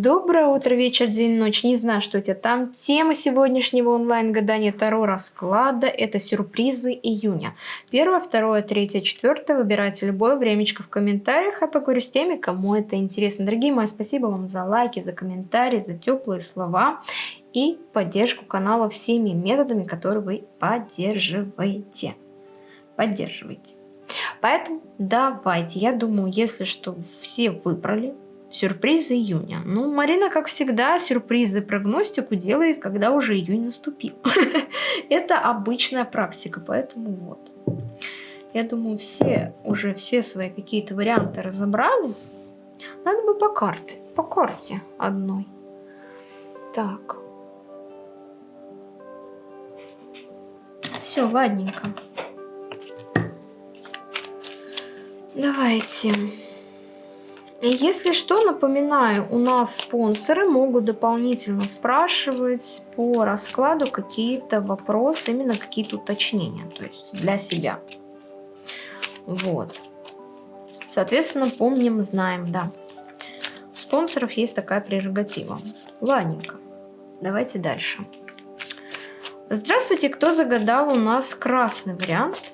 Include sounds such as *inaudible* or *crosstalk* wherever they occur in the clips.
Доброе утро, вечер, день, ночь. Не знаю, что у тебя там. Тема сегодняшнего онлайн-гадания Таро расклада – это сюрпризы июня. Первое, второе, третье, четвертое. Выбирайте любое времечко в комментариях, а поговорю с теми, кому это интересно. Дорогие мои, спасибо вам за лайки, за комментарии, за теплые слова и поддержку канала всеми методами, которые вы поддерживаете. Поддерживайте. Поэтому давайте, я думаю, если что, все выбрали сюрпризы июня. Ну, Марина, как всегда, сюрпризы прогностику делает, когда уже июнь наступил. *laughs* Это обычная практика, поэтому вот. Я думаю, все уже все свои какие-то варианты разобрали. Надо бы по карте, по карте одной. Так. Все, ладненько. Давайте. Если что, напоминаю, у нас спонсоры могут дополнительно спрашивать по раскладу какие-то вопросы, именно какие-то уточнения, то есть для себя. Вот. Соответственно, помним, знаем, да. У спонсоров есть такая прерогатива. Ладненько, давайте дальше. Здравствуйте, кто загадал у нас красный вариант?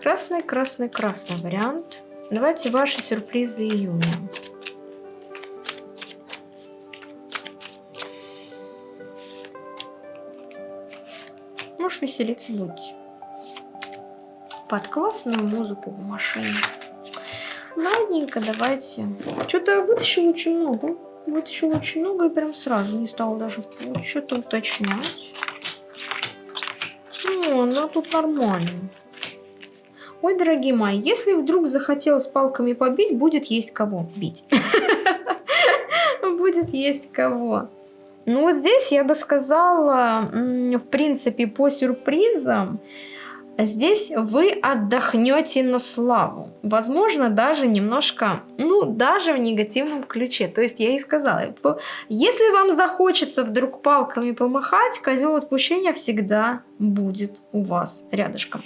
Красный, красный, красный вариант. Давайте ваши сюрпризы июня. Можешь веселиться будете. Под классную музыку в машине. Ладненько, давайте. Что-то вытащил очень много. Вытащил очень много и прям сразу не стал даже что-то уточнять. Ну, она тут нормально. Ой, дорогие мои, если вдруг захотелось палками побить, будет есть кого бить. *laughs* Будет есть кого. Ну вот здесь я бы сказала, в принципе, по сюрпризам, Здесь вы отдохнете на славу. Возможно, даже немножко, ну, даже в негативном ключе. То есть я и сказала, если вам захочется вдруг палками помахать, козел отпущения всегда будет у вас рядышком.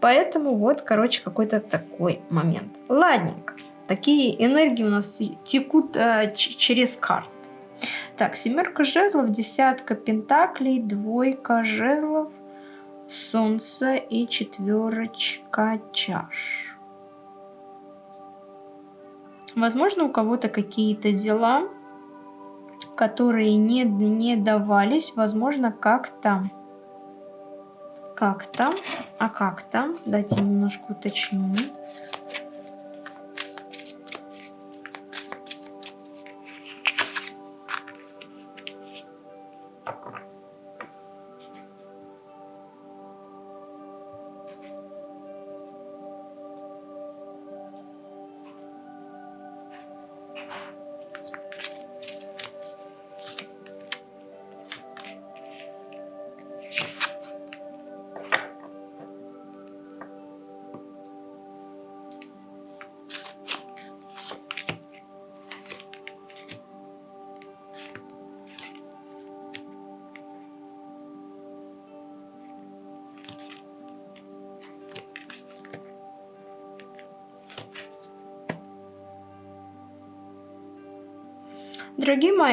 Поэтому вот, короче, какой-то такой момент. Ладненько. Такие энергии у нас текут э, через карт. Так, семерка жезлов, десятка пентаклей, двойка жезлов – солнце и четверочка чаш. Возможно, у кого-то какие-то дела, которые не, не давались, возможно, как-то, как-то, а как-то, дайте немножко уточню.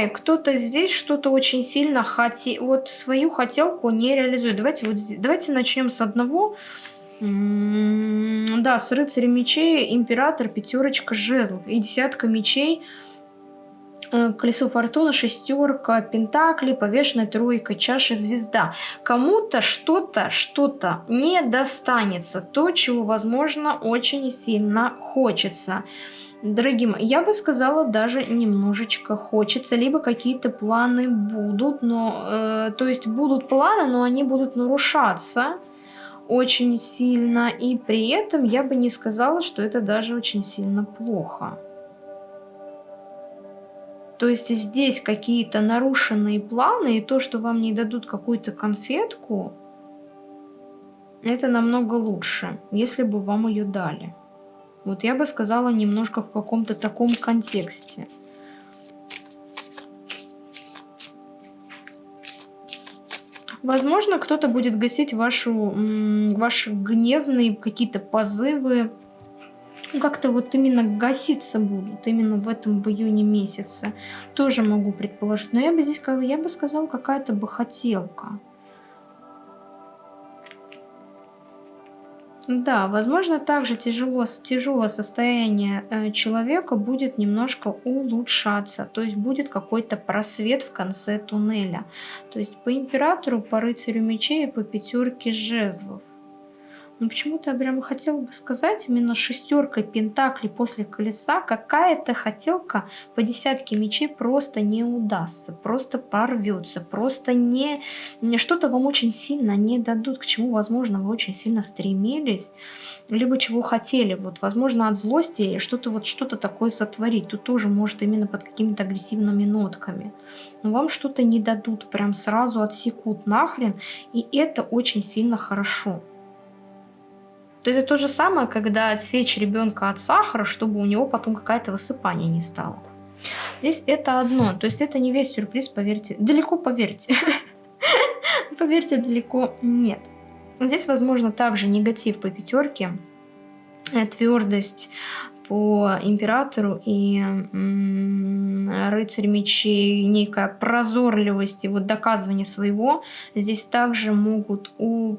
Мои, кто-то здесь что-то очень сильно хотел, вот свою хотелку не реализует. Давайте, вот давайте начнем с одного. да, с рыцаря мечей, император, пятерочка жезлов и десятка мечей, э, колесо фортуны, шестерка, пентакли, повешенная тройка, чаша, звезда. Кому-то что-то, что-то не достанется, то, чего, возможно, очень сильно хочется. Дорогие мои, я бы сказала, даже немножечко хочется, либо какие-то планы будут, но, э, то есть будут планы, но они будут нарушаться очень сильно, и при этом я бы не сказала, что это даже очень сильно плохо. То есть здесь какие-то нарушенные планы, и то, что вам не дадут какую-то конфетку, это намного лучше, если бы вам ее дали. Вот я бы сказала немножко в каком-то таком контексте. Возможно, кто-то будет гасить вашу, ваши гневные какие-то позывы ну, как-то вот именно гаситься будут, именно в этом в июне месяце. Тоже могу предположить. Но я бы здесь, я бы сказала, какая-то бы хотелка. Да, возможно, также тяжело, тяжелое состояние э, человека будет немножко улучшаться, то есть будет какой-то просвет в конце туннеля. То есть по императору, по рыцарю мечей и по пятерке жезлов. Но почему-то я прямо хотела бы сказать, именно шестеркой пентаклей после колеса какая-то хотелка по десятке мечей просто не удастся, просто порвется, просто не что-то вам очень сильно не дадут, к чему, возможно, вы очень сильно стремились, либо чего хотели, вот, возможно, от злости что-то вот что-то такое сотворить, тут тоже может именно под какими-то агрессивными нотками. Но вам что-то не дадут, прям сразу отсекут нахрен, и это очень сильно хорошо. Это то же самое, когда отсечь ребенка от сахара, чтобы у него потом какое-то высыпание не стало. Здесь это одно, то есть это не весь сюрприз, поверьте. Далеко поверьте. *laughs* Поверьте, далеко нет. Здесь, возможно, также негатив по пятерке, э, твердость, по императору и рыцарь мечей, некая прозорливость и вот доказывание своего, здесь также могут э,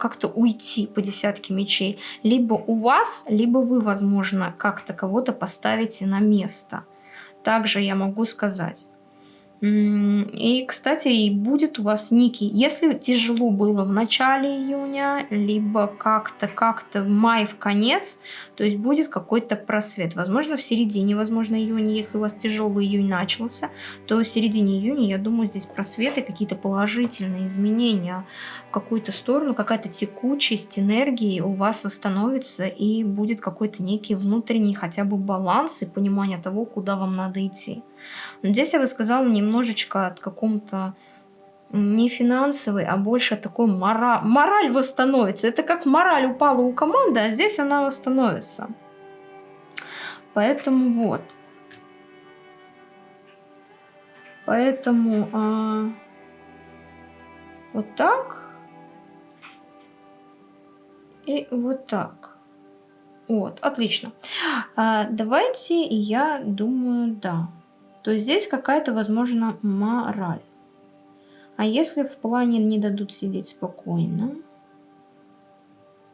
как-то уйти по десятке мечей. Либо у вас, либо вы, возможно, как-то кого-то поставите на место. Также я могу сказать. И, кстати, и будет у вас некий, если тяжело было в начале июня, либо как-то, как-то в мае в конец, то есть будет какой-то просвет. Возможно, в середине, возможно, июня, если у вас тяжелый июнь начался, то в середине июня, я думаю, здесь просветы, какие-то положительные изменения в какую-то сторону, какая-то текучесть энергии у вас восстановится и будет какой-то некий внутренний хотя бы баланс и понимание того, куда вам надо идти. Но здесь я бы сказала немножечко от каком-то не финансовый, а больше такой мора... мораль восстановится. Это как мораль упала у команды, а здесь она восстановится. Поэтому вот. Поэтому а, вот так. И вот так. Вот, отлично. А, давайте, я думаю, да то здесь какая-то, возможно, мораль. А если в плане не дадут сидеть спокойно?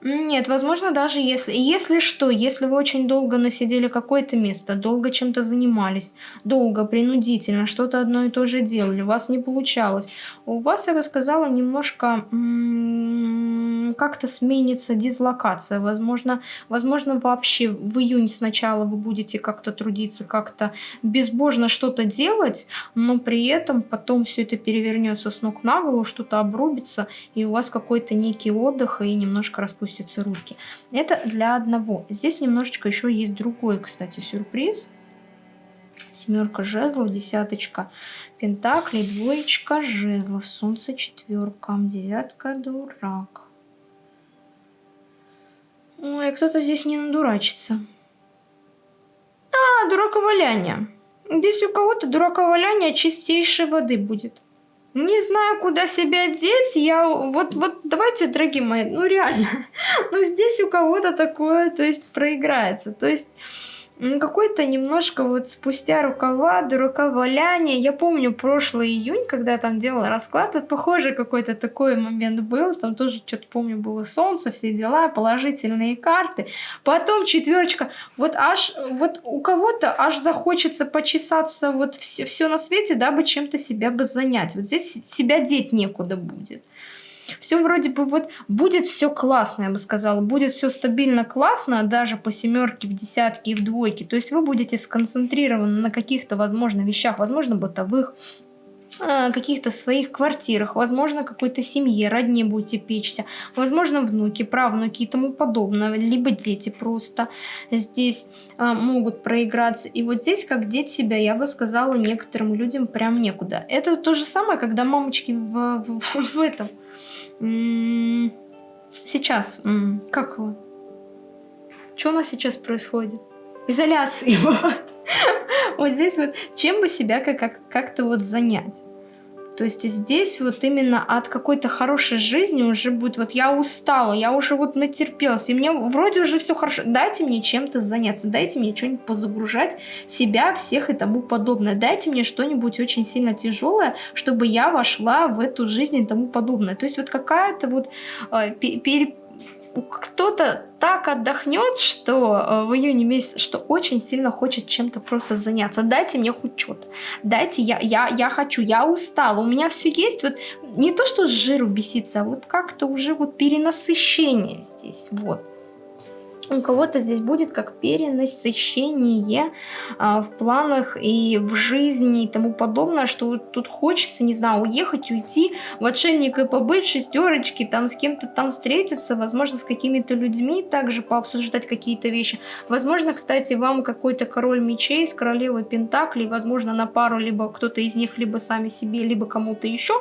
Нет, возможно, даже если... Если что, если вы очень долго насидели какое-то место, долго чем-то занимались, долго, принудительно, что-то одно и то же делали, у вас не получалось, у вас, я бы сказала, немножко как-то сменится дислокация. Возможно, возможно, вообще в июне сначала вы будете как-то трудиться, как-то безбожно что-то делать, но при этом потом все это перевернется с ног на голову, что-то обрубится, и у вас какой-то некий отдых, и немножко распустится опустятся руки. Это для одного. Здесь немножечко еще есть другой, кстати, сюрприз. Семерка жезлов, десяточка пентаклей, двоечка жезлов, солнце четверка, девятка дурак. Ой, кто-то здесь не надурачится. А, дураковаляние. Здесь у кого-то дураковаляние чистейшей воды будет. Не знаю, куда себя деть. Я вот, вот давайте, дорогие мои, ну реально, *laughs* ну здесь у кого-то такое, то есть проиграется. То есть какой-то немножко вот спустя рукава, до рукаваляние. Я помню прошлый июнь, когда я там делала расклад, вот похоже какой-то такой момент был. Там тоже что-то помню было солнце, все дела, положительные карты. Потом четверочка. Вот аж, вот у кого-то аж захочется почесаться вот все, все на свете, дабы чем-то себя бы занять. Вот здесь себя деть некуда будет все вроде бы вот будет все классно, я бы сказала, будет все стабильно классно, даже по семерке, в десятке и в двойке. То есть вы будете сконцентрированы на каких-то, возможно, вещах, возможно, бытовых, каких-то своих квартирах, возможно, какой-то семье, родне будете печься, возможно, внуки, правнуки и тому подобное, либо дети просто здесь а, могут проиграться. И вот здесь, как деть себя, я бы сказала, некоторым людям прям некуда. Это то же самое, когда мамочки в, в, в, этом Сейчас, как его? Что у нас сейчас происходит? Изоляции, *laughs* вот. Вот здесь вот, чем бы себя как-то вот занять? То есть здесь вот именно от какой-то хорошей жизни уже будет, вот я устала, я уже вот натерпелась, и мне вроде уже все хорошо, дайте мне чем-то заняться, дайте мне что-нибудь позагружать себя, всех и тому подобное, дайте мне что-нибудь очень сильно тяжелое, чтобы я вошла в эту жизнь и тому подобное. То есть вот какая-то вот э, пере кто-то так отдохнет, что э, в июне месяце, что очень сильно хочет чем-то просто заняться. Дайте мне хоть что-то. Дайте, я, я, я хочу, я устала, у меня все есть. Вот не то, что с жиру беситься, а вот как-то уже вот перенасыщение здесь. Вот у кого-то здесь будет как перенасыщение а, в планах и в жизни и тому подобное, что тут хочется, не знаю, уехать, уйти в отшельник и побыть, шестерочки, там с кем-то там встретиться, возможно, с какими-то людьми также пообсуждать какие-то вещи. Возможно, кстати, вам какой-то король мечей с королевой пентаклей, возможно, на пару, либо кто-то из них, либо сами себе, либо кому-то еще,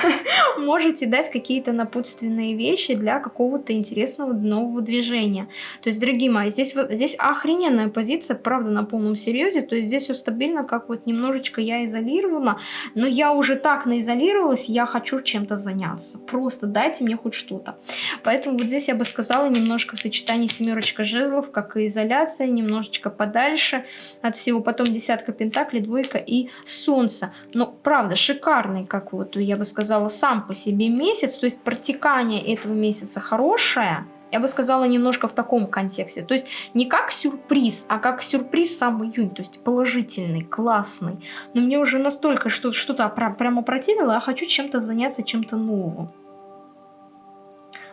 *laughs* можете дать какие-то напутственные вещи для какого-то интересного нового движения. То есть, дорогие мои, здесь, здесь охрененная позиция, правда, на полном серьезе. То есть здесь все стабильно, как вот немножечко я изолирована. Но я уже так наизолировалась, я хочу чем-то заняться. Просто дайте мне хоть что-то. Поэтому вот здесь я бы сказала немножко сочетание семерочка жезлов, как и изоляция, немножечко подальше от всего. Потом десятка пентаклей, двойка и солнце. Но правда, шикарный, как вот я бы сказала, сам по себе месяц. То есть протекание этого месяца хорошее я бы сказала, немножко в таком контексте. То есть не как сюрприз, а как сюрприз сам июнь. То есть положительный, классный. Но мне уже настолько что-то что прямо противило, а хочу чем-то заняться, чем-то новым.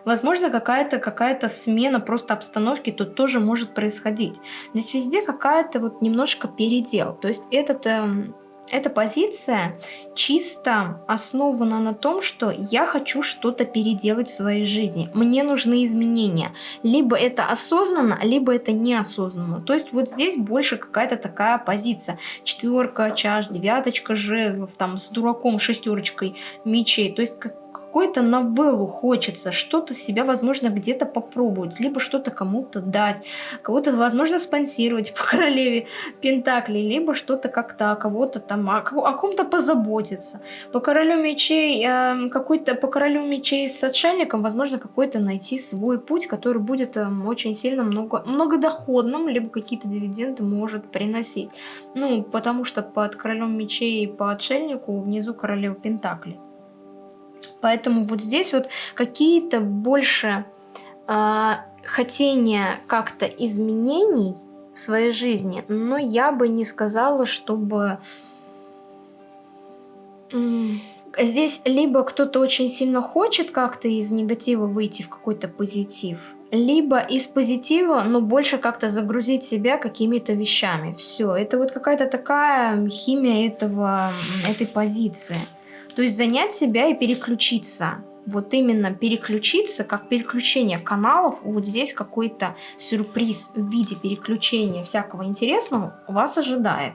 Возможно, какая-то какая, -то, смена просто обстановки тут тоже может происходить. Здесь везде какая-то вот немножко передел. То есть этот... Эм, эта позиция чисто основана на том, что я хочу что-то переделать в своей жизни. Мне нужны изменения. Либо это осознанно, либо это неосознанно. То есть вот здесь больше какая-то такая позиция. Четверка чаш, девяточка жезлов, там с дураком, шестерочкой мечей. То есть как какой-то новеллу хочется, что-то себя, возможно, где-то попробовать, либо что-то кому-то дать, кого-то, возможно, спонсировать по *laughs* королеве Пентакли, либо что-то как-то кого-то там, о, о ком-то позаботиться. По королю мечей, э, какой-то, по королю мечей с отшельником, возможно, какой-то найти свой путь, который будет э, очень сильно много, многодоходным, либо какие-то дивиденды может приносить. Ну, потому что под королем мечей и по отшельнику внизу королева Пентакли. Поэтому вот здесь вот какие-то больше э, хотения как-то изменений в своей жизни, но я бы не сказала, чтобы... Здесь либо кто-то очень сильно хочет как-то из негатива выйти в какой-то позитив, либо из позитива, но больше как-то загрузить себя какими-то вещами. Все, это вот какая-то такая химия этого, этой позиции. То есть занять себя и переключиться. Вот именно переключиться, как переключение каналов, вот здесь какой-то сюрприз в виде переключения всякого интересного вас ожидает.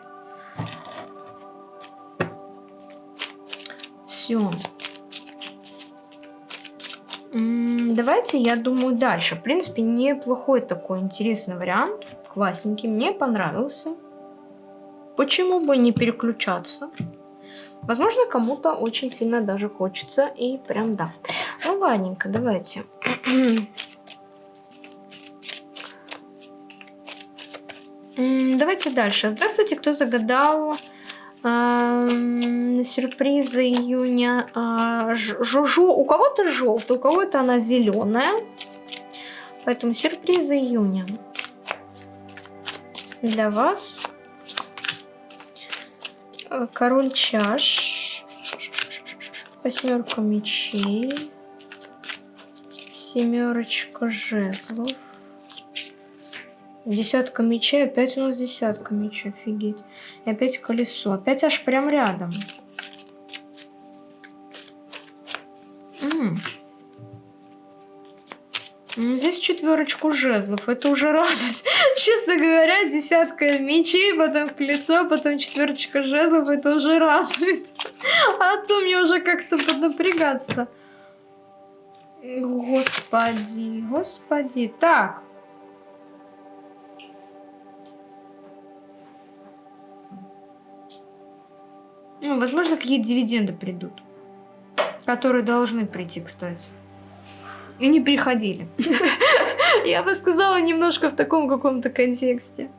Все. Давайте, я думаю, дальше. В принципе, неплохой такой интересный вариант. Классненький, мне понравился. Почему бы не переключаться? Возможно, кому-то очень сильно даже хочется, и прям да. Ну, ладненько, давайте. *clears throat* Давайте дальше. Здравствуйте, кто загадал э, сюрпризы июня? Э, жо, у кого-то желтая, у кого-то она зеленая. Поэтому сюрпризы июня для вас король чаш, восьмерка мечей, семерочка жезлов, десятка мечей, опять у нас десятка мечей, офигеть, и опять колесо, опять аж прям рядом. Четверочку жезлов, это уже радость. *laughs* Честно говоря, десятка мечей, потом колесо, потом четверочка жезлов, это уже радует. *laughs* А то мне уже как-то поднапрягаться. Господи, господи. Так. Ну, возможно, какие дивиденды придут. Которые должны прийти, кстати. И не приходили. *laughs* *laughs* Я бы сказала немножко в таком каком-то контексте.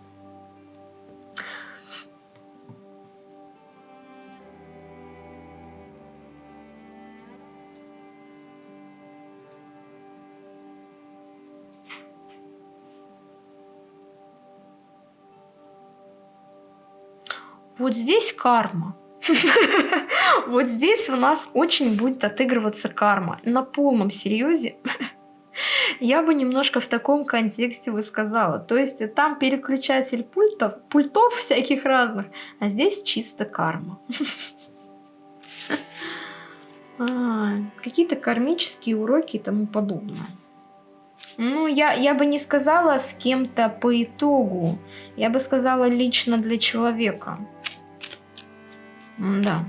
Вот здесь карма. *laughs* Вот здесь у нас очень будет отыгрываться карма. На полном серьезе. *laughs* Я бы немножко в таком контексте бы сказала. То есть там переключатель пультов, пультов всяких разных, а здесь чисто карма. А, Какие-то кармические уроки и тому подобное. Ну, я, я бы не сказала с кем-то по итогу. Я бы сказала лично для человека. Да.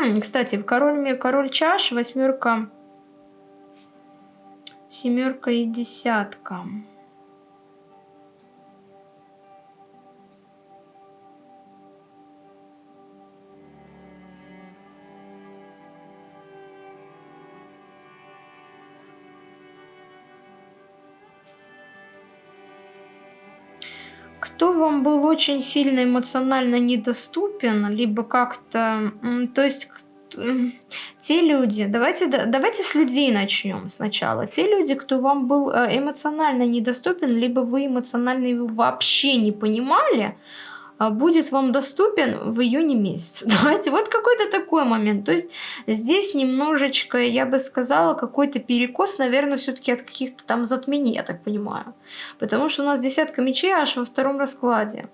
М, кстати, король, король чаш, восьмерка, семерка и десятка. Кто вам был очень сильно эмоционально недоступен, либо как-то, то есть те люди, давайте, давайте с людей начнем сначала. Те люди, кто вам был э, эмоционально недоступен, либо вы эмоционально его вообще не понимали, будет вам доступен в июне месяце. *laughs* Давайте, вот какой-то такой момент. То есть здесь немножечко, я бы сказала, какой-то перекос, наверное, все-таки от каких-то там затмений, я так понимаю. Потому что у нас десятка мечей аж во втором раскладе.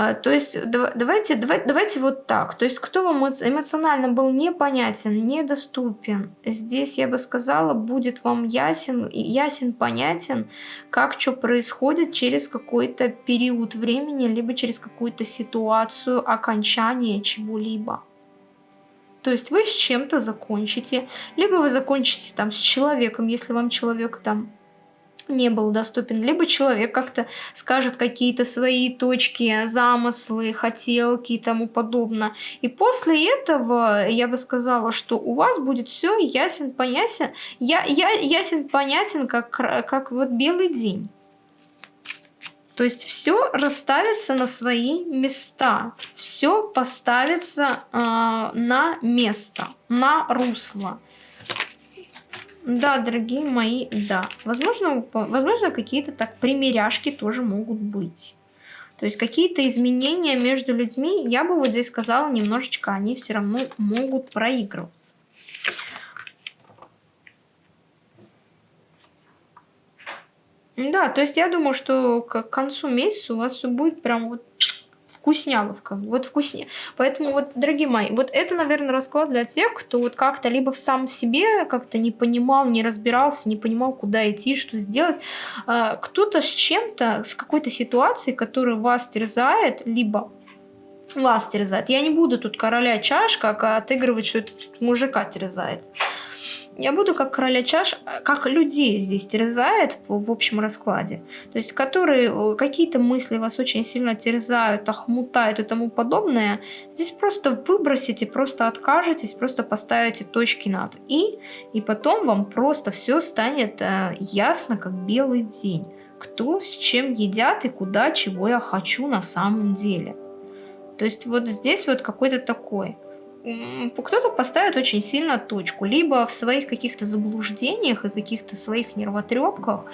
А, то есть давайте, давайте, давайте вот так. То есть кто вам эмоционально был непонятен, недоступен, здесь я бы сказала, будет вам ясен, ясен, понятен, как что происходит через какой-то период времени, либо через какую-то ситуацию окончания чего-либо. То есть вы с чем-то закончите, либо вы закончите там с человеком, если вам человек там не был доступен, либо человек как-то скажет какие-то свои точки, замыслы, хотелки и тому подобное. И после этого я бы сказала, что у вас будет все ясен, понятен, я, я, ясен, понятен, как, как вот белый день. То есть все расставится на свои места, все поставится э, на место, на русло. Да, дорогие мои, да. Возможно, возможно какие-то так примеряшки тоже могут быть. То есть какие-то изменения между людьми, я бы вот здесь сказала, немножечко они все равно могут проигрываться. Да, то есть я думаю, что к концу месяца у вас все будет прям вот вкусняловка, вот вкуснее. Поэтому вот, дорогие мои, вот это, наверное, расклад для тех, кто вот как-то либо в сам себе как-то не понимал, не разбирался, не понимал, куда идти, что сделать. А, кто-то с чем-то, с какой-то ситуацией, которая вас терзает, либо вас терзает. Я не буду тут короля чаш, как отыгрывать, что это мужика терзает. Я буду как короля чаш, как людей здесь терзает в, общем раскладе. То есть, которые э, какие-то мысли вас очень сильно терзают, охмутают и тому подобное. Здесь просто выбросите, просто откажетесь, просто поставите точки над «и», и потом вам просто все станет э, ясно, как белый день. Кто с чем едят и куда, чего я хочу на самом деле. То есть вот здесь вот какой-то такой кто-то поставит очень сильно точку, либо в своих каких-то заблуждениях и каких-то своих нервотрепках,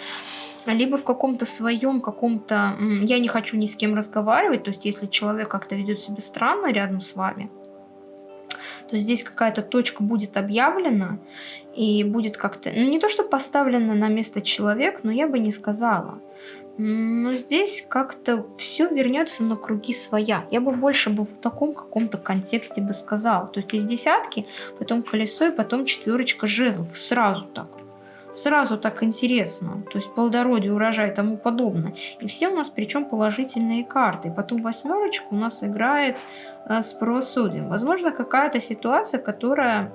либо в каком-то своем, каком-то «я не хочу ни с кем разговаривать», то есть если человек как-то ведет себя странно рядом с вами, то здесь какая-то точка будет объявлена и будет как-то, ну не то что поставлена на место человек, но я бы не сказала. Но здесь как-то все вернется на круги своя. Я бы больше бы в таком каком-то контексте бы сказала. То есть из десятки, потом колесо и потом четверочка жезлов. Сразу так. Сразу так интересно. То есть плодородие, урожай и тому подобное. И все у нас причем положительные карты. Потом восьмерочка у нас играет э, с правосудием. Возможно, какая-то ситуация, которая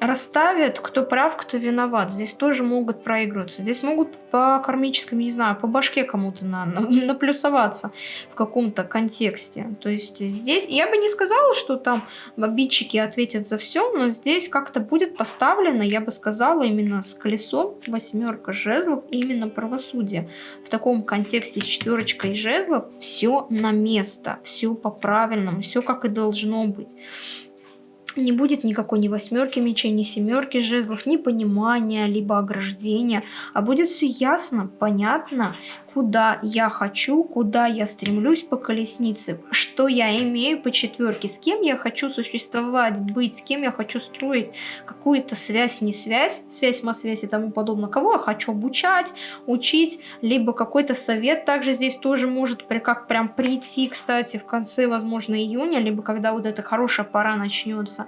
расставят, кто прав, кто виноват. Здесь тоже могут проигрываться. Здесь могут по кармическому, не знаю, по башке кому-то на, на, *laughs* наплюсоваться в каком-то контексте. То есть здесь, я бы не сказала, что там обидчики ответят за все, но здесь как-то будет поставлено, я бы сказала, именно с колесом восьмерка жезлов, именно правосудие. В таком контексте с четверочкой жезлов все на место, все по-правильному, все как и должно быть не будет никакой ни восьмерки мечей, ни семерки жезлов, ни понимания, либо ограждения, а будет все ясно, понятно, куда я хочу, куда я стремлюсь по колеснице, что я имею по четверке, с кем я хочу существовать, быть, с кем я хочу строить какую-то связь, не связь, связь, связь и тому подобное, кого я хочу обучать, учить, либо какой-то совет также здесь тоже может как прям прийти, кстати, в конце, возможно, июня, либо когда вот эта хорошая пора начнется.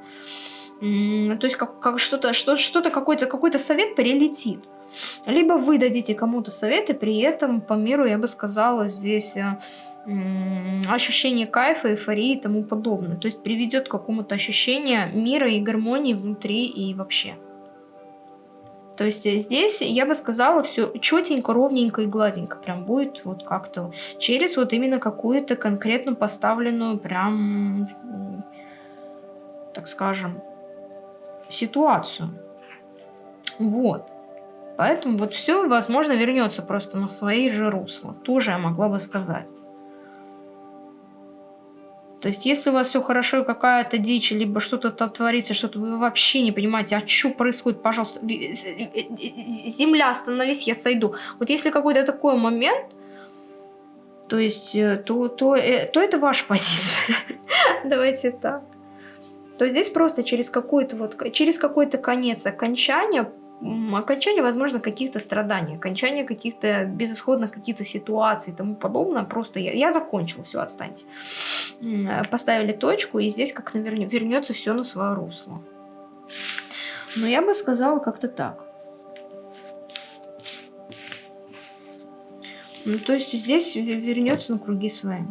То есть как, как что-то, что, что-то какой-то какой-то совет прилетит. Либо вы дадите кому-то совет, и при этом по миру, я бы сказала, здесь э, ощущение кайфа, эйфории и тому подобное. То есть приведет к какому-то ощущению мира и гармонии внутри и вообще. То есть здесь, я бы сказала, все четенько, ровненько и гладенько прям будет вот как-то через вот именно какую-то конкретно поставленную прям, так скажем, ситуацию. Вот. Поэтому вот все, возможно, вернется просто на свои же русла. Тоже я могла бы сказать. То есть, если у вас все хорошо, какая-то дичь, либо что-то там творится, что-то вы вообще не понимаете, а что происходит, пожалуйста, земля, остановись, я сойду. Вот если какой-то такой момент, то есть, э, то, то, э, то это ваша позиция. *laughs* Давайте так. То здесь просто через какой-то вот, через какой-то конец окончания окончание, возможно, каких-то страданий, окончание каких-то безысходных каких-то ситуаций и тому подобное. Просто я, я закончила, все, отстаньте. Поставили точку, и здесь как наверное вернется все на свое русло. Но я бы сказала как-то так. Ну, то есть здесь вернется на круги свои.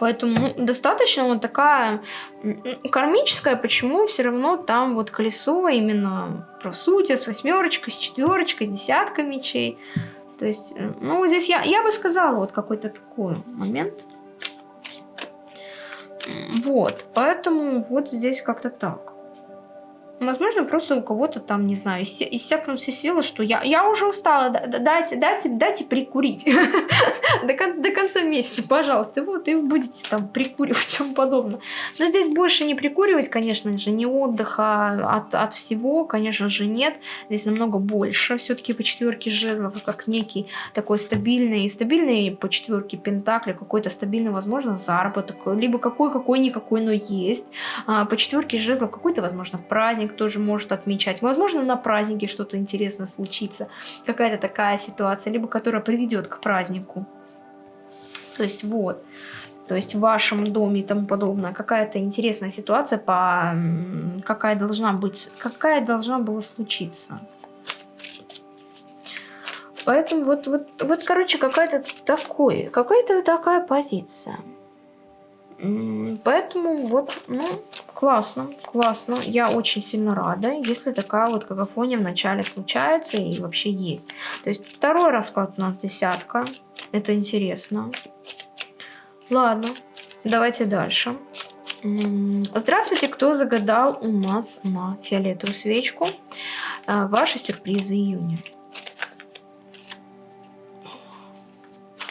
Поэтому ну, достаточно вот такая кармическая, почему все равно там вот колесо именно просудия с восьмерочкой, с четверочкой, с десяткой мечей. То есть, э, ну, здесь я, я бы сказала вот какой-то такой момент. Вот, поэтому вот здесь как-то так. Возможно, просто у кого-то там, не знаю, иссякнут все силы, что я, я уже устала, дайте, дайте, дайте прикурить *laughs* до, кон до конца месяца, пожалуйста. Вот, и вы будете там прикуривать и тому подобное. Но здесь больше не прикуривать, конечно же, не отдыха от, от всего, конечно же, нет. Здесь намного больше все-таки по четверке жезлов, как некий такой стабильный, стабильный по четверке пентакли, какой-то стабильный, возможно, заработок, либо какой-какой-никакой, но есть. А, по четверке жезлов какой-то, возможно, праздник, тоже может отмечать. Возможно, на празднике что-то интересное случится, какая-то такая ситуация, либо которая приведет к празднику. То есть вот, то есть в вашем доме и тому подобное, какая-то интересная ситуация, по, какая должна быть, какая должна была случиться. Поэтому вот, вот, вот короче, какая-то такой, какая-то такая позиция. Поэтому вот, ну, классно, классно. Я очень сильно рада, если такая вот какофония в начале случается и вообще есть. То есть второй расклад у нас десятка. Это интересно. Ладно, давайте дальше. Здравствуйте, кто загадал у нас на фиолетовую свечку а, ваши сюрпризы июня.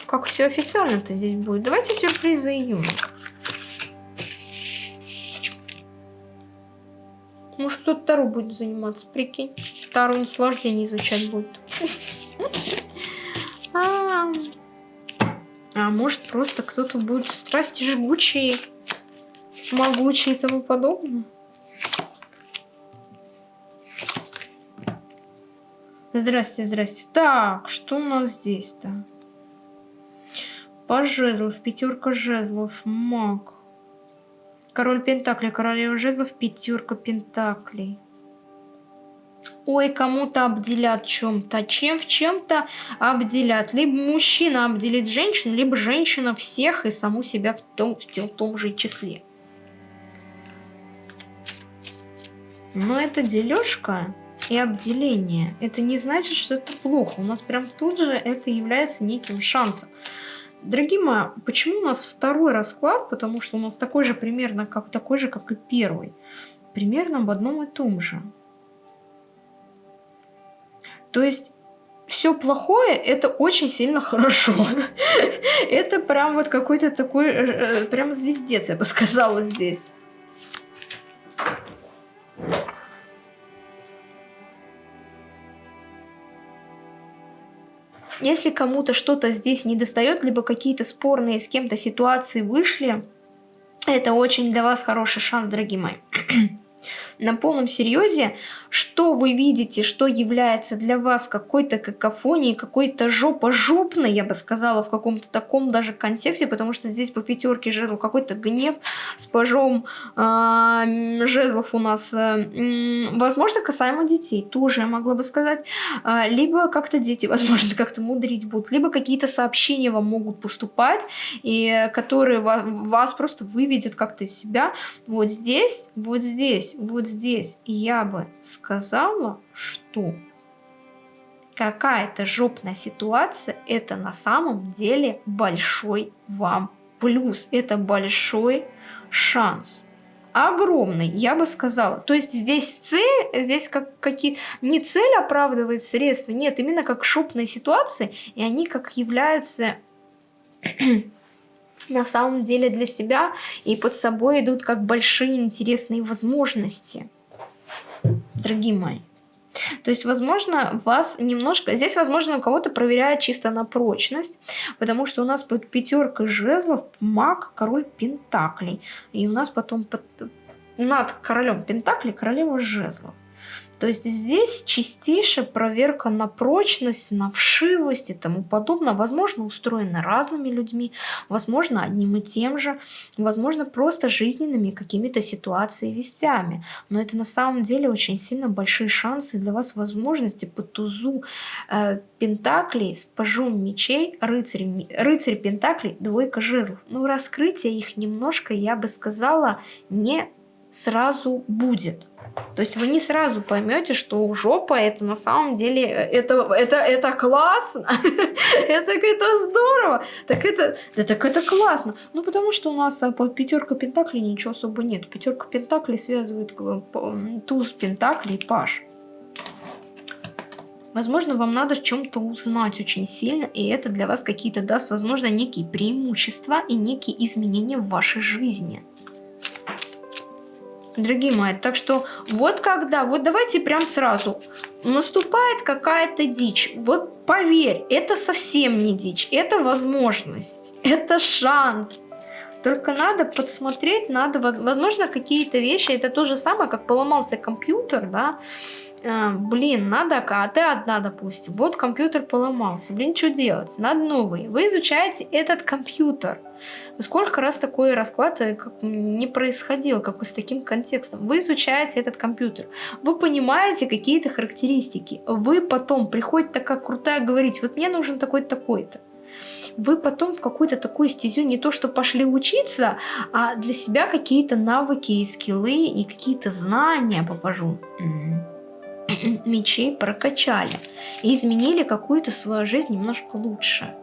Как все официально-то здесь будет. Давайте сюрпризы июня. Может, кто-то Тару будет заниматься, прикинь. Тару наслаждение изучать будет. А, а может, просто кто-то будет страсти жгучие, могучие и тому подобное. Здрасте, здрасте. Так, что у нас здесь-то? По жезлов, пятерка жезлов, маг. Король Пентаклей, королева жезлов, пятерка Пентаклей. Ой, кому-то обделят чем-то. Чем в чем-то обделят. Либо мужчина обделит женщину, либо женщина всех и саму себя в том, в том же числе. Но это дележка и обделение. Это не значит, что это плохо. У нас прям тут же это является неким шансом. Дорогие мои, почему у нас второй расклад? Потому что у нас такой же примерно, как такой же, как и первый. Примерно в одном и том же. То есть все плохое это очень сильно хорошо. *laughs* это прям вот какой-то такой, э, прям звездец, я бы сказала здесь. Если кому-то что-то здесь не достает, либо какие-то спорные с кем-то ситуации вышли, это очень для вас хороший шанс, дорогие мои. На полном серьезе, что вы видите, что является для вас какой-то какофонией, какой-то жопа-жопной, я бы сказала, в каком-то таком даже контексте, потому что здесь по пятерке жезлов какой-то гнев с пажом э, жезлов у нас, э, возможно, касаемо детей, тоже я могла бы сказать, э, либо как-то дети, *laughs* возможно, как-то мудрить будут, либо какие-то сообщения вам могут поступать, и которые вас, вас просто выведет как-то из себя. Вот здесь, вот здесь, вот здесь я бы сказала, что какая-то жопная ситуация, это на самом деле большой вам плюс. Это большой шанс. Огромный, я бы сказала. То есть здесь цель, здесь как какие не цель оправдывает средства, нет, именно как шопные ситуации, и они как являются на самом деле для себя, и под собой идут как большие интересные возможности дорогие мои. То есть, возможно, вас немножко... Здесь, возможно, у кого-то проверяют чисто на прочность, потому что у нас под пятеркой жезлов маг, король пентаклей. И у нас потом под... над королем пентаклей королева жезлов. То есть здесь чистейшая проверка на прочность, на вшивость и тому подобное. Возможно, устроена разными людьми, возможно, одним и тем же, возможно, просто жизненными какими-то ситуациями, вестями. Но это на самом деле очень сильно большие шансы для вас, возможности по тузу э, пентаклей с пажом мечей, рыцарь, рыцарь пентаклей, двойка жезлов. Ну, раскрытие их немножко, я бы сказала, не сразу будет. То есть вы не сразу поймете, что жопа это на самом деле это, это, это классно, *laughs* это, это здорово, так это, да, так это классно. Ну потому что у нас а, по пятерка пентаклей ничего особо нет. Пятерка пентаклей связывает туз пентаклей и паш. Возможно, вам надо чем-то узнать очень сильно, и это для вас какие-то даст, возможно, некие преимущества и некие изменения в вашей жизни дорогие мои. Так что вот когда, вот давайте прям сразу, наступает какая-то дичь. Вот поверь, это совсем не дичь, это возможность, это шанс. Только надо подсмотреть, надо, возможно, какие-то вещи, это то же самое, как поломался компьютер, да, а, блин, надо, а ты одна, допустим, вот компьютер поломался, блин, что делать, надо новый. Вы изучаете этот компьютер. Сколько раз такой расклад э, не происходил, как с таким контекстом. Вы изучаете этот компьютер, вы понимаете какие-то характеристики, вы потом приходит такая крутая говорить, вот мне нужен такой-то, такой-то вы потом в какую-то такую стезю не то что пошли учиться, а для себя какие-то навыки и скиллы и какие-то знания попажу *clears throat* мечей прокачали и изменили какую-то свою жизнь немножко лучше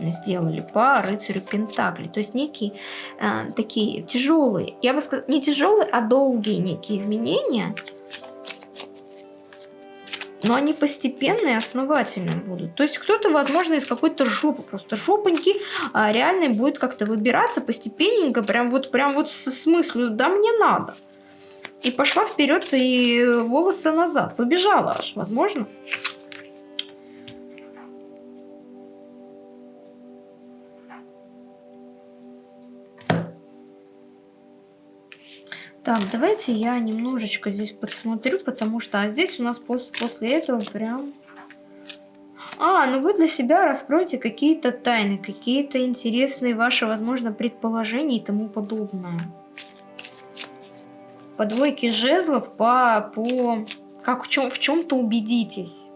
сделали по рыцарю Пентакли. То есть некие э, такие тяжелые, я бы сказала, не тяжелые, а долгие некие изменения, но они постепенные и основательные будут. То есть кто-то, возможно, из какой-то жопы, просто жопоньки, а реально будет как-то выбираться постепенненько, прям вот, прям вот с смыслом, да мне надо. И пошла вперед и волосы назад. Побежала аж, возможно. Так, давайте я немножечко здесь подсмотрю, потому что а здесь у нас после, после этого прям... А, ну вы для себя раскроете какие-то тайны, какие-то интересные ваши, возможно, предположения и тому подобное по двойке жезлов, по, по как в чем в чем-то убедитесь.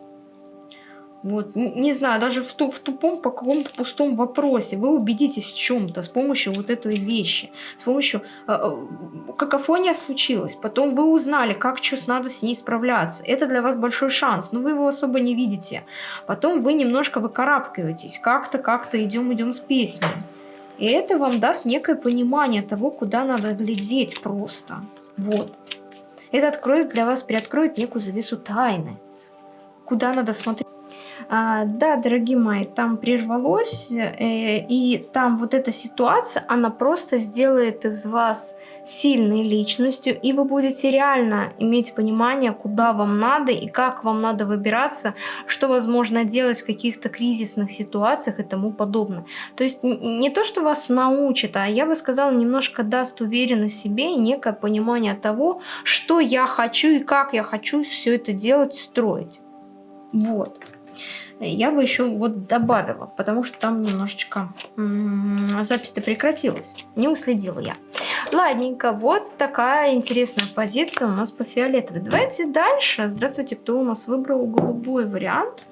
Вот, не знаю, даже в, ту, в тупом по какому-то пустом вопросе вы убедитесь в чем-то с помощью вот этой вещи, с помощью э, э, какофония случилась, потом вы узнали, как что надо с ней справляться. Это для вас большой шанс, но вы его особо не видите. Потом вы немножко выкарабкиваетесь, как-то, как-то идем, идем с песней. И это вам даст некое понимание того, куда надо глядеть просто. Вот. Это откроет для вас, приоткроет некую завесу тайны. Куда надо смотреть. А, да, дорогие мои, там прервалось, э, и там вот эта ситуация, она просто сделает из вас сильной личностью, и вы будете реально иметь понимание, куда вам надо и как вам надо выбираться, что возможно делать в каких-то кризисных ситуациях и тому подобное. То есть не то, что вас научит, а я бы сказала, немножко даст уверенность себе и некое понимание того, что я хочу и как я хочу все это делать, строить. Вот я бы еще вот добавила, потому что там немножечко запись-то прекратилась. Не уследила я. Ладненько, вот такая интересная позиция у нас по фиолетовой. Давайте дальше. Здравствуйте, кто у нас выбрал голубой вариант.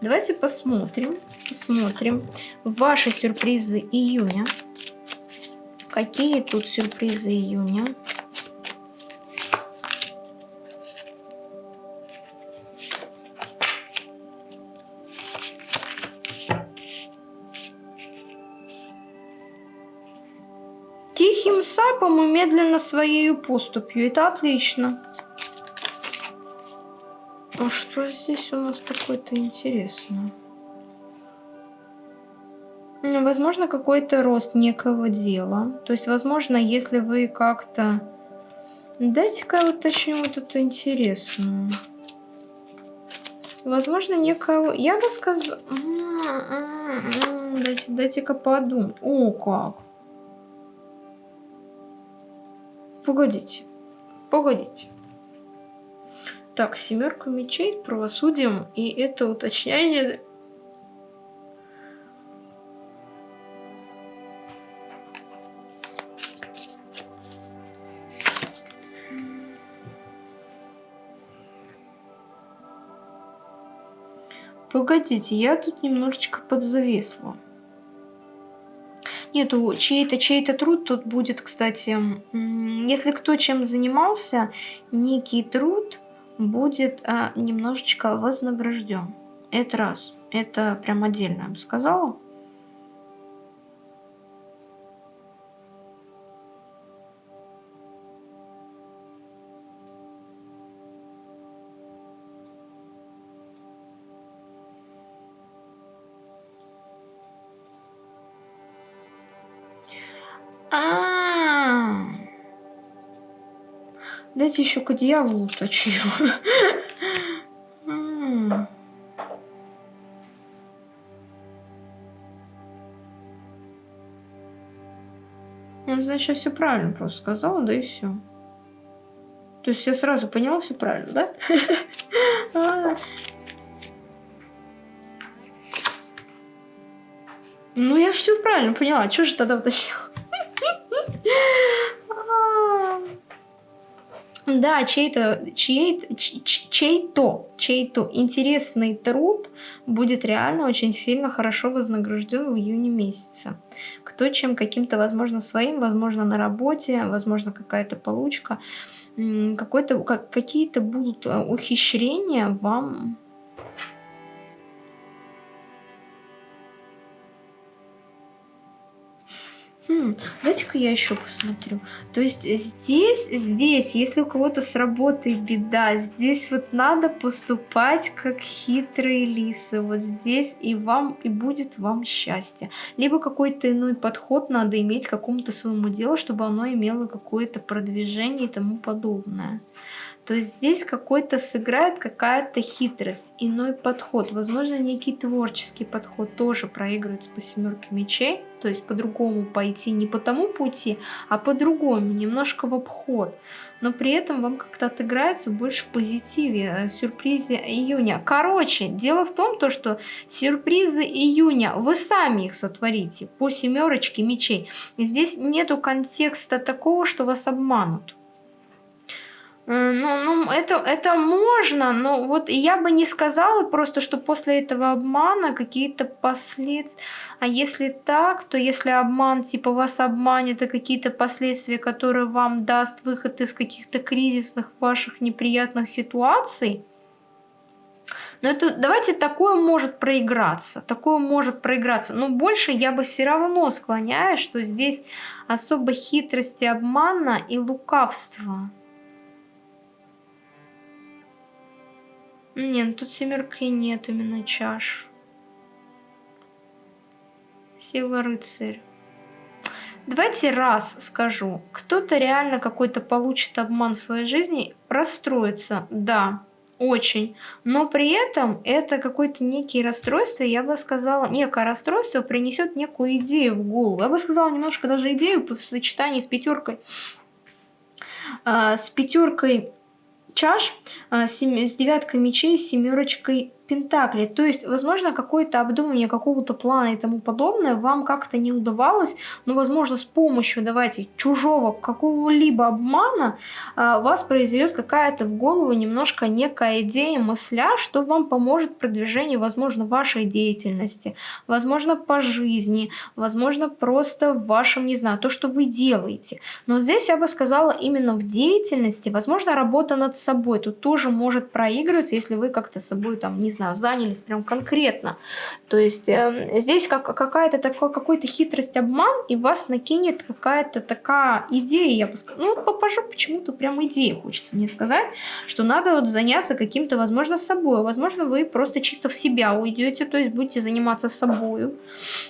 Давайте посмотрим, посмотрим ваши сюрпризы июня. Какие тут сюрпризы июня? Сапом и медленно своей поступью. Это отлично. А что здесь у нас такое-то интересное? Ну, возможно, какой-то рост некого дела. То есть, возможно, если вы как-то... Дайте-ка я уточню вот эту интересную. Возможно, некого... Я бы сказала... Дайте-ка дайте подумать. О, как. Погодите. Погодите. Так, семерка мечей, правосудием, и это уточнение... Погодите, я тут немножечко подзависла. Нету чей-то чей-то труд тут будет, кстати, если кто чем занимался, некий труд будет а, немножечко вознагражден. Это раз. Это прям отдельно, я бы сказала. Дайте еще к дьяволу уточню. Ну, значит, я все правильно просто сказала, да и все. То есть я сразу поняла все правильно, да? А. Ну, я же все правильно поняла. Чего же тогда уточнила? Да, чей-то чей чей-то чей-то интересный труд будет реально очень сильно хорошо вознагражден в июне месяце. Кто чем каким-то, возможно, своим, возможно, на работе, возможно, какая-то получка, какой-то какие-то будут э, ухищрения вам Дайте-ка я еще посмотрю. То есть здесь, здесь, если у кого-то с работой беда, здесь вот надо поступать как хитрые лисы. Вот здесь и вам, и будет вам счастье. Либо какой-то иной подход надо иметь к какому-то своему делу, чтобы оно имело какое-то продвижение и тому подобное то здесь какой-то сыграет какая-то хитрость, иной подход. Возможно, некий творческий подход тоже проигрывается по семерке мечей, то есть по-другому пойти, не по тому пути, а по-другому, немножко в обход. Но при этом вам как-то отыграется больше в позитиве, э, сюрпризе июня. Короче, дело в том, то, что сюрпризы июня, вы сами их сотворите по семерочке мечей. И здесь нету контекста такого, что вас обманут. Э, ну, ну это, это можно, но вот я бы не сказала просто, что после этого обмана какие-то последствия. А если так, то если обман, типа вас обманет, и какие-то последствия, которые вам даст выход из каких-то кризисных ваших неприятных ситуаций, но это, давайте, такое может проиграться. Такое может проиграться. Но больше я бы все равно склоняюсь, что здесь особо хитрости, обмана и лукавства. Нет, ну тут семерки нет именно чаш. Сила рыцарь. Давайте раз скажу. Кто-то реально какой-то получит обман в своей жизни, расстроится, да, очень. Но при этом это какое-то некие расстройство, я бы сказала, некое расстройство принесет некую идею в голову. Я бы сказала немножко даже идею в сочетании с пятеркой. А, с пятеркой чаш, а, с девяткой мечей, семерочкой Пентакли. То есть, возможно, какое-то обдумывание какого-то плана и тому подобное вам как-то не удавалось, но, возможно, с помощью, давайте, чужого какого-либо обмана а, вас произойдет какая-то в голову немножко некая идея, мысля, что вам поможет продвижению, возможно, вашей деятельности, возможно, по жизни, возможно, просто в вашем, не знаю, то, что вы делаете. Но здесь я бы сказала именно в деятельности, возможно, работа над собой тут тоже может проигрываться, если вы как-то собой там, не знаю, знаю, занялись прям конкретно. То есть э, здесь как, какая-то такой, какой-то хитрость, обман, и вас накинет какая-то такая идея, я бы сказала. Ну, попажу почему-то прям идея, хочется мне сказать, что надо вот заняться каким-то, возможно, собой. Возможно, вы просто чисто в себя уйдете, то есть будете заниматься собой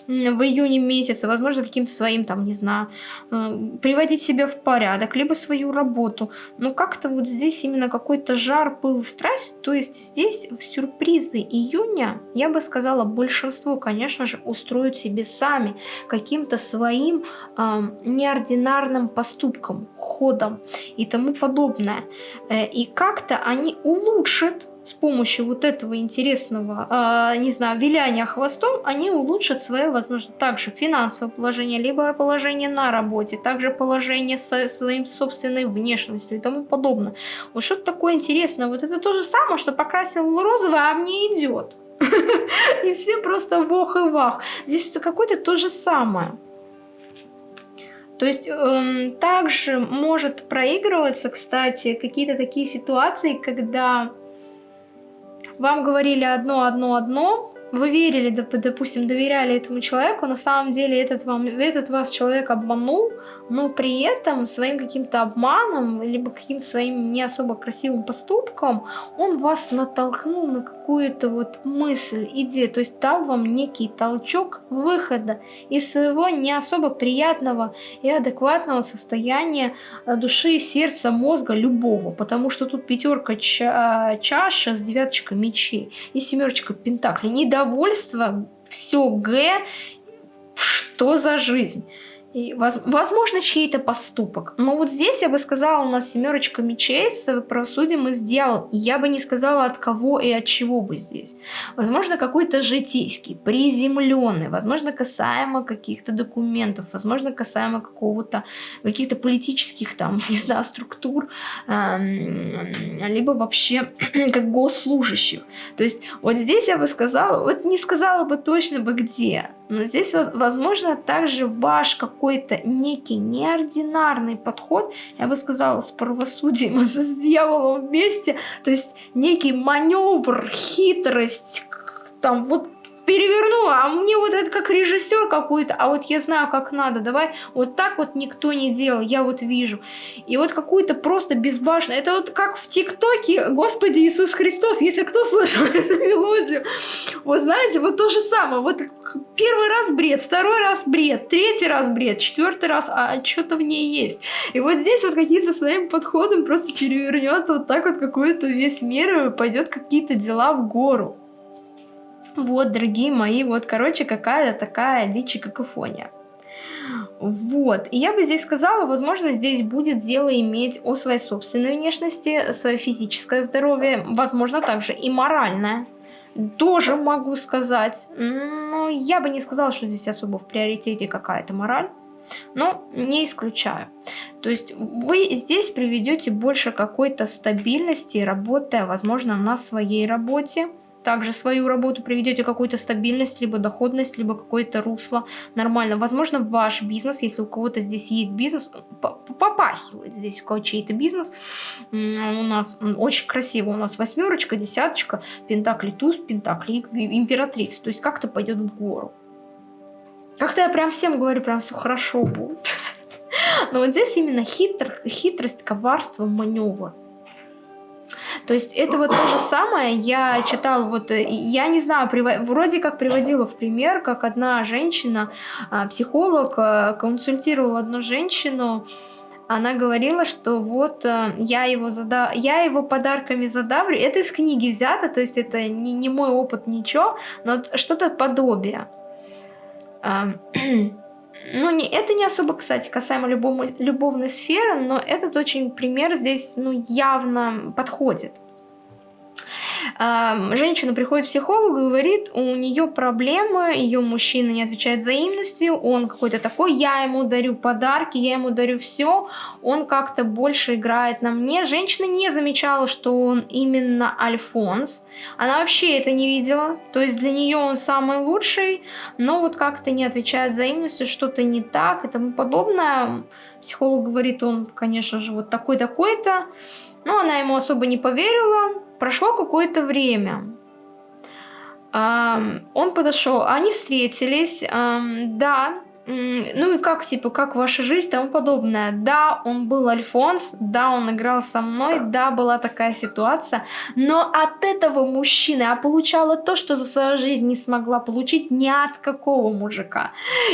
в июне месяце, возможно, каким-то своим, там, не знаю, э, приводить себя в порядок, либо свою работу. Но как-то вот здесь именно какой-то жар, пыл, страсть, то есть здесь в сюрприз релизы июня, я бы сказала, большинство, конечно же, устроят себе сами каким-то своим э, неординарным поступком, ходом и тому подобное. Э, и как-то они улучшат с помощью вот этого интересного, э, не знаю, виляния хвостом, они улучшат свое, возможно, также финансовое положение, либо положение на работе, также положение со своим собственной внешностью и тому подобное. Вот что-то такое интересное. Вот это то же самое, что покрасил розовое, а мне идет. *laughs* И все просто вох и вах. Здесь какое-то то же самое. То есть эм, также может проигрываться, кстати, какие-то такие ситуации, когда вам говорили одно, одно, одно, вы верили, допустим, доверяли этому человеку, на самом деле этот, вам, этот вас человек обманул, но при этом своим каким-то обманом, либо каким-то своим не особо красивым поступком, он вас натолкнул на какую-то вот мысль, идею, то есть дал вам некий толчок выхода из своего не особо приятного и адекватного состояния э, души, сердца, мозга любого, потому что тут пятерка ча чаша с девяточкой мечей и семерочка пентаклей, недовольство, все Г, что за жизнь? И, возможно, чей-то поступок. Но вот здесь я бы сказала, у нас семерочка мечей с правосудием и с дьяволом. Я бы не сказала, от кого и от чего бы здесь. Возможно, какой-то житейский, приземленный, возможно, касаемо каких-то документов, возможно, касаемо какого-то, каких-то политических, там, *laughs* не знаю, структур, либо вообще *clears throat* как госслужащих. То есть вот здесь я бы сказала, вот не сказала бы точно бы где, но здесь, возможно, также ваш какой-то некий неординарный подход, я бы сказала, с правосудием, *laughs* с дьяволом вместе, то есть некий маневр, хитрость, там вот перевернула, а мне вот это как режиссер какой-то, а вот я знаю, как надо, давай вот так вот никто не делал, я вот вижу. И вот какую-то просто безбашенную, это вот как в ТикТоке, Господи Иисус Христос, если кто слышал *laughs* эту мелодию, вот знаете, вот то же самое, вот первый раз бред, второй раз бред, третий раз бред, четвертый раз, а что-то в ней есть. И вот здесь вот каким-то своим подходом просто перевернет вот так вот какой-то весь мир и пойдет какие-то дела в гору. Вот, дорогие мои, вот, короче, какая-то такая дичь какофония. Вот, и я бы здесь сказала, возможно, здесь будет дело иметь о своей собственной внешности, свое физическое здоровье, возможно, также и моральное. Тоже могу сказать, но я бы не сказала, что здесь особо в приоритете какая-то мораль. Но не исключаю. То есть вы здесь приведете больше какой-то стабильности, работая, возможно, на своей работе также свою работу приведете какую-то стабильность, либо доходность, либо какое-то русло нормально. Возможно, ваш бизнес, если у кого-то здесь есть бизнес, попахивает здесь у кого чей-то бизнес. У нас очень красиво, у нас восьмерочка, десяточка, пентакли туз, пентакли императрица. То есть как-то пойдет в гору. Как-то я прям всем говорю, прям все хорошо будет. *laughs* Но вот здесь именно хитр, хитрость, коварство, маневр. То есть это вот то же самое, я читала, вот, э, я не знаю, вроде как приводила в пример, как одна женщина, а, психолог, э, консультировала одну женщину, она говорила, что вот э, я его, зада... я его подарками задавлю. Это из книги взято, то есть это не, не мой опыт, ничего, но что-то подобие. *clears throat* Ну, не, это не особо, кстати, касаемо любому, любовной сферы, но этот очень пример здесь ну, явно подходит женщина приходит к психологу и говорит, у нее проблемы, ее мужчина не отвечает взаимностью, он какой-то такой, я ему дарю подарки, я ему дарю все, он как-то больше играет на мне. Женщина не замечала, что он именно Альфонс, она вообще это не видела, то есть для нее он самый лучший, но вот как-то не отвечает взаимностью, что-то не так и тому подобное. Психолог говорит, он, конечно же, вот такой-такой-то, но она ему особо не поверила, Прошло какое-то время. Он подошел, они встретились, да, ну и как, типа, как ваша жизнь и тому подобное. Да, он был Альфонс, да, он играл со мной, да, была такая ситуация, но от этого мужчины я получала то, что за свою жизнь не смогла получить ни от какого мужика.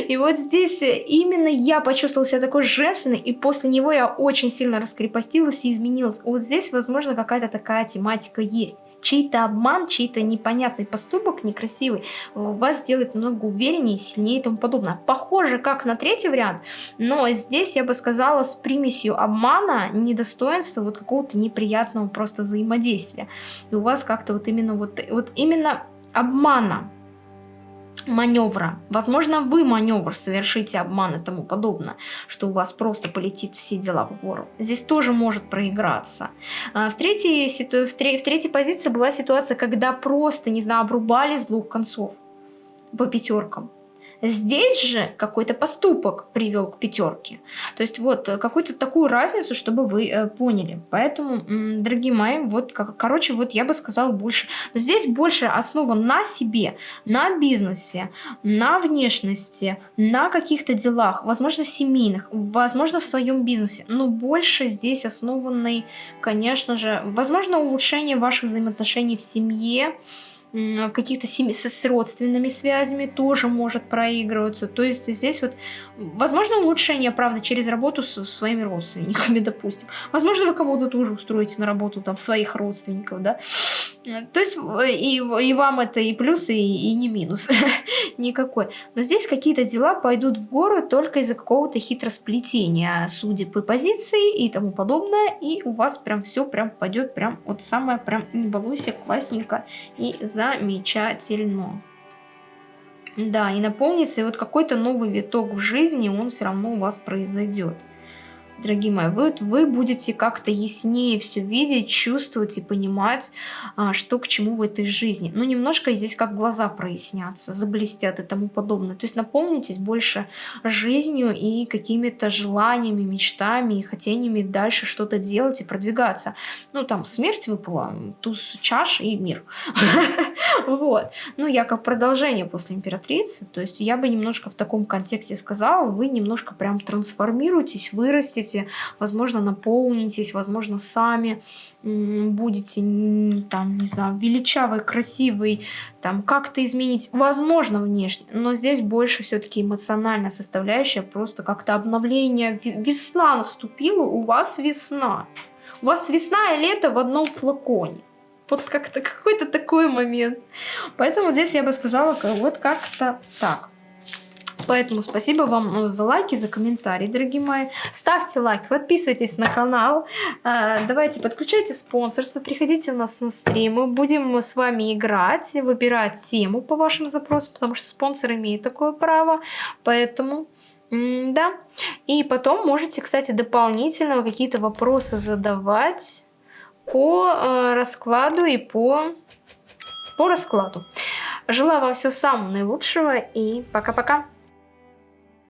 И вот здесь именно я почувствовала себя такой женственной, и после него я очень сильно раскрепостилась и изменилась. Вот здесь, возможно, какая-то такая тематика есть чей-то обман, чей-то непонятный поступок, некрасивый, вас сделает намного увереннее, сильнее и тому подобное. Похоже, как на третий вариант, но здесь я бы сказала с примесью обмана, недостоинства, вот какого-то неприятного просто взаимодействия. И у вас как-то вот именно вот, вот именно обмана маневра. Возможно, вы маневр совершите, обман и тому подобное, что у вас просто полетит все дела в гору. Здесь тоже может проиграться. А, в третьей, в, в третьей позиции была ситуация, когда просто, не знаю, обрубали с двух концов по пятеркам. Здесь же какой-то поступок привел к пятерке. То есть вот э, какую-то такую разницу, чтобы вы э, поняли. Поэтому, дорогие мои, вот, как, короче, вот я бы сказала больше. Но здесь больше основа на себе, на бизнесе, на внешности, на каких-то делах, возможно, семейных, возможно, в своем бизнесе. Но больше здесь основанный, конечно же, возможно, улучшение ваших взаимоотношений в семье, каких-то с, с родственными связями тоже может проигрываться. То есть здесь вот, возможно, улучшение, правда, через работу с своими родственниками, *laughs* допустим. Возможно, вы кого-то тоже устроите на работу там своих родственников, да. То есть и, и вам это и плюс, и, и не минус *laughs* никакой. Но здесь какие-то дела пойдут в гору только из-за какого-то хитросплетения судеб и позиции и тому подобное. И у вас прям все прям пойдет прям вот самое прям не балуйся, классненько и замечательно. Да, и наполнится, и вот какой-то новый виток в жизни, он все равно у вас произойдет дорогие мои, вы, вы будете как-то яснее все видеть, чувствовать и понимать, а, что к чему в этой жизни. Ну, немножко здесь как глаза прояснятся, заблестят и тому подобное. То есть наполнитесь больше жизнью и какими-то желаниями, мечтами и хотениями дальше что-то делать и продвигаться. Ну, там, смерть выпала, туз чаш и мир. *laughs* Вот. Ну, я как продолжение после императрицы, то есть я бы немножко в таком контексте сказала, вы немножко прям трансформируетесь, вырастете, будете, возможно, наполнитесь, возможно, сами будете, там, не знаю, величавый, красивый, там, как-то изменить, возможно, внешне, но здесь больше все-таки эмоциональная составляющая, просто как-то обновление, весна наступила, у вас весна. У вас весна и лето в одном флаконе. Вот как-то какой-то такой момент. Поэтому здесь я бы сказала, вот как-то так. Поэтому спасибо вам э, за лайки, за комментарии, дорогие мои. Ставьте лайк, подписывайтесь на канал. Э, давайте подключайте спонсорство, приходите у нас на стримы. Будем с вами играть, выбирать тему по вашим запросам, потому что спонсор имеет такое право. Поэтому да. И потом можете, кстати, дополнительно какие-то вопросы задавать по э, раскладу и по, по раскладу. Желаю вам всего самого наилучшего и пока-пока.